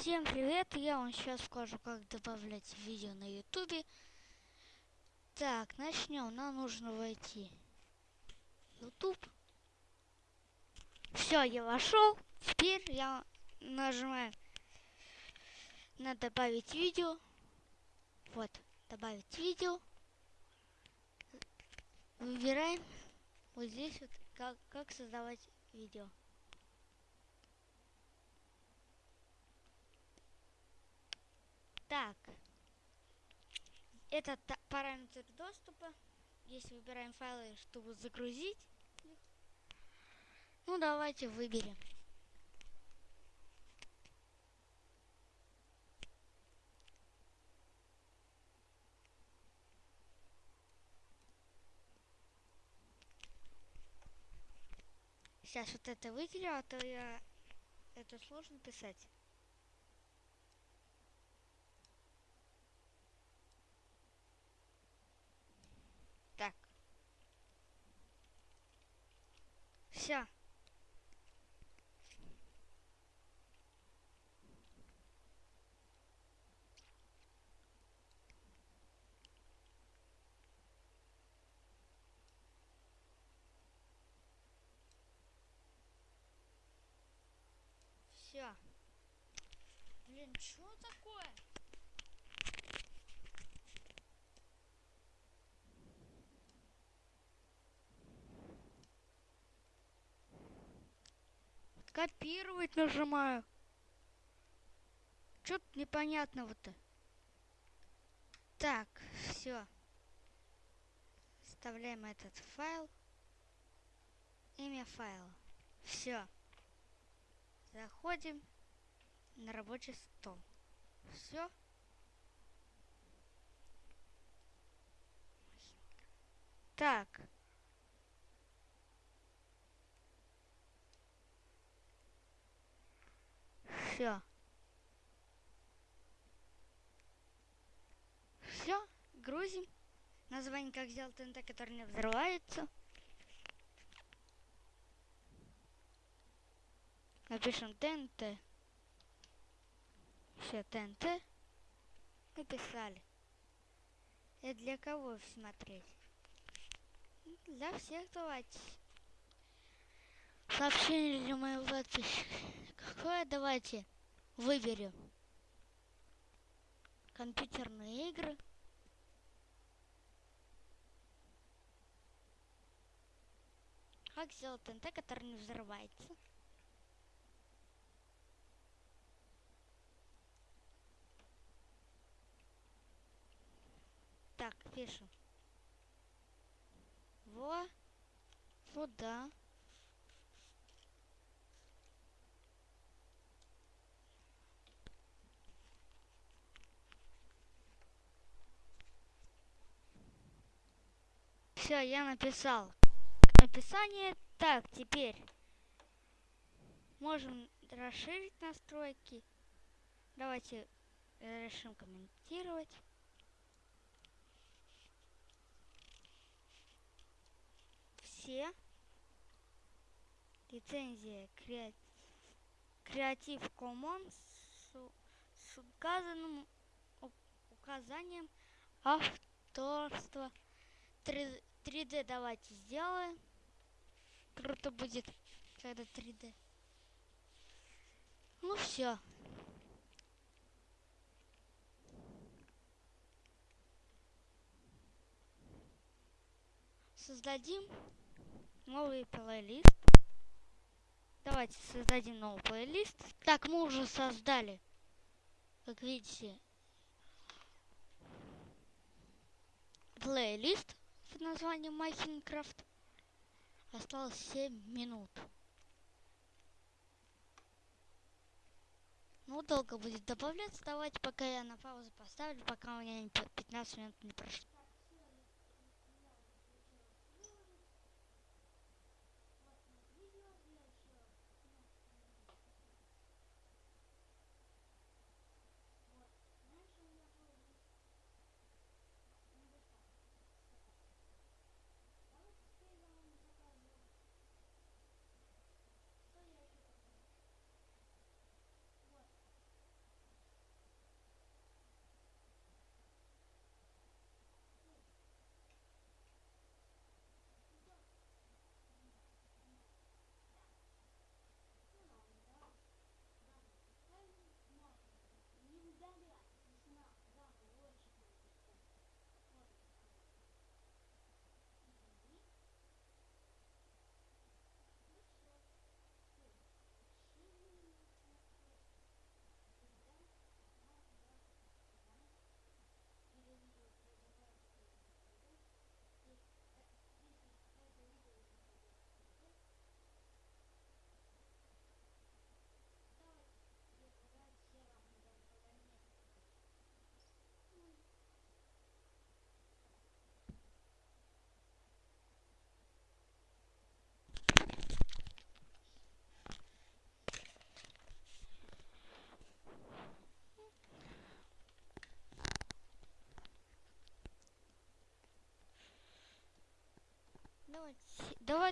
Всем привет! Я вам сейчас скажу, как добавлять видео на ютубе. Так, начнем. Нам нужно войти в YouTube. Все, я вошел. Теперь я нажимаю на добавить видео. Вот, добавить видео. Выбираем вот здесь вот как, как создавать видео. Так. Это параметр доступа. Здесь выбираем файлы, чтобы загрузить. Ну, давайте выберем. Сейчас вот это выделю, а то я это сложно писать. Все. Все. Блин, что такое? Копировать нажимаю. Что-то непонятного-то. Так, все. Вставляем этот файл. Имя файла. Все. Заходим на рабочий стол. Все. Так. Все. Все, грузим. Название как сделать ТНТ, который не взрывается. Напишем ТНТ. Все, ТНТ. Написали. Это для кого смотреть? Для всех давайте. Сообщение для моего подписчика. Какое давайте выберем? Компьютерные игры. Как сделать ТНТ, который не взрывается? Так, пишем. Во, сюда. Все, я написал описание. Так, теперь можем расширить настройки. Давайте решим комментировать. Все. Лицензия Creative Commons с указанным указанием авторства 3 3D давайте сделаем. Круто будет, когда 3D. Ну все. Создадим новый плейлист. Давайте создадим новый плейлист. Так, мы уже создали, как видите, плейлист под названием Майнкрафт. Осталось 7 минут. Ну, долго будет добавляться. Давайте пока я на паузу поставлю, пока у меня 15 минут не прошло.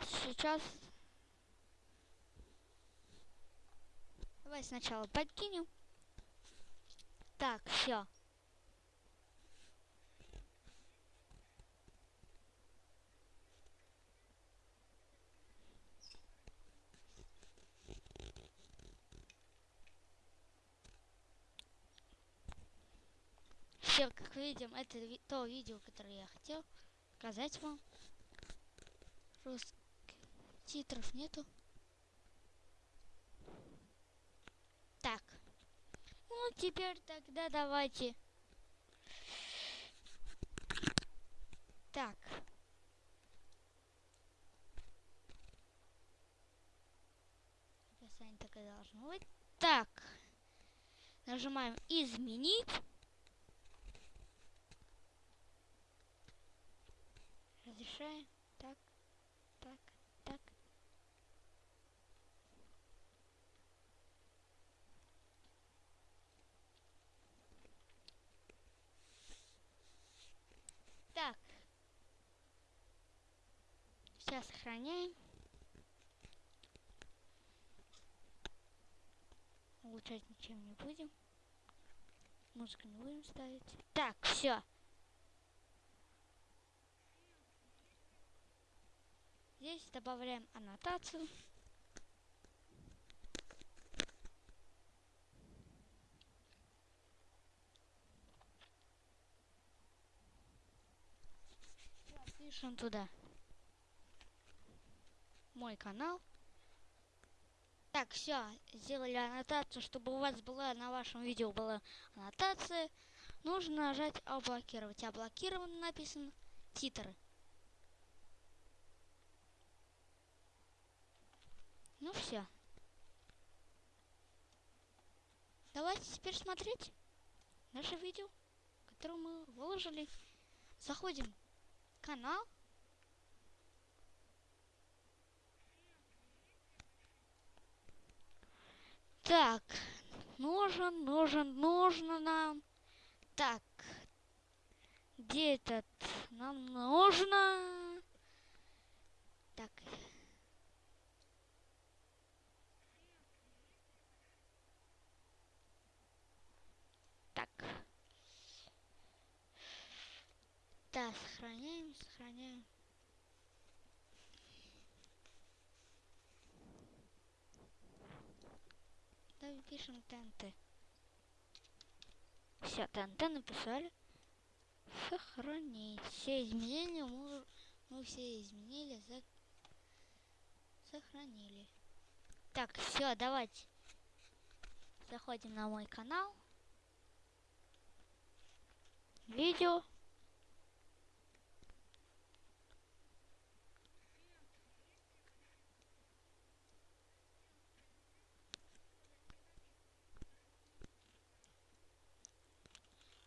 Давайте сейчас... Давай сначала подкинем. Так, все. Все, как видим, это ви то видео, которое я хотел показать вам. Русских титров нету. Так. Ну, теперь тогда давайте. Так. Описание такое должно быть. Так. Нажимаем изменить. Разрешаем. Так, так, так. Так. Сейчас сохраняем. Улучшать ничем не будем. Музыку не будем ставить. Так, все. Здесь добавляем аннотацию. Пишем туда мой канал. Так, все, сделали аннотацию, чтобы у вас была на вашем видео была аннотация. Нужно нажать облокировать. Облокировано написано титры. Ну все. Давайте теперь смотреть наше видео, которое мы выложили. Заходим в канал. Так, нужен, нужен, нужно нам. Так, где этот? Нам нужно. Так, Так. Да, сохраняем, сохраняем. Пишем ТНТ. Все, ТНТ написали. Сохранить. Все изменения мы, мы все изменили, за... сохранили. Так, все, давайте. Заходим на мой канал видео.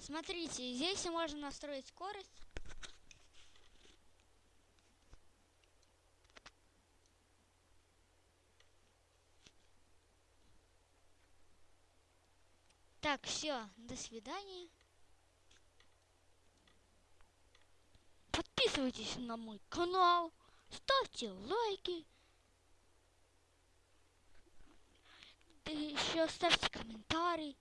Смотрите, здесь можно настроить скорость. Так, все, до свидания. Подписывайтесь на мой канал, ставьте лайки. Да еще ставьте комментарий.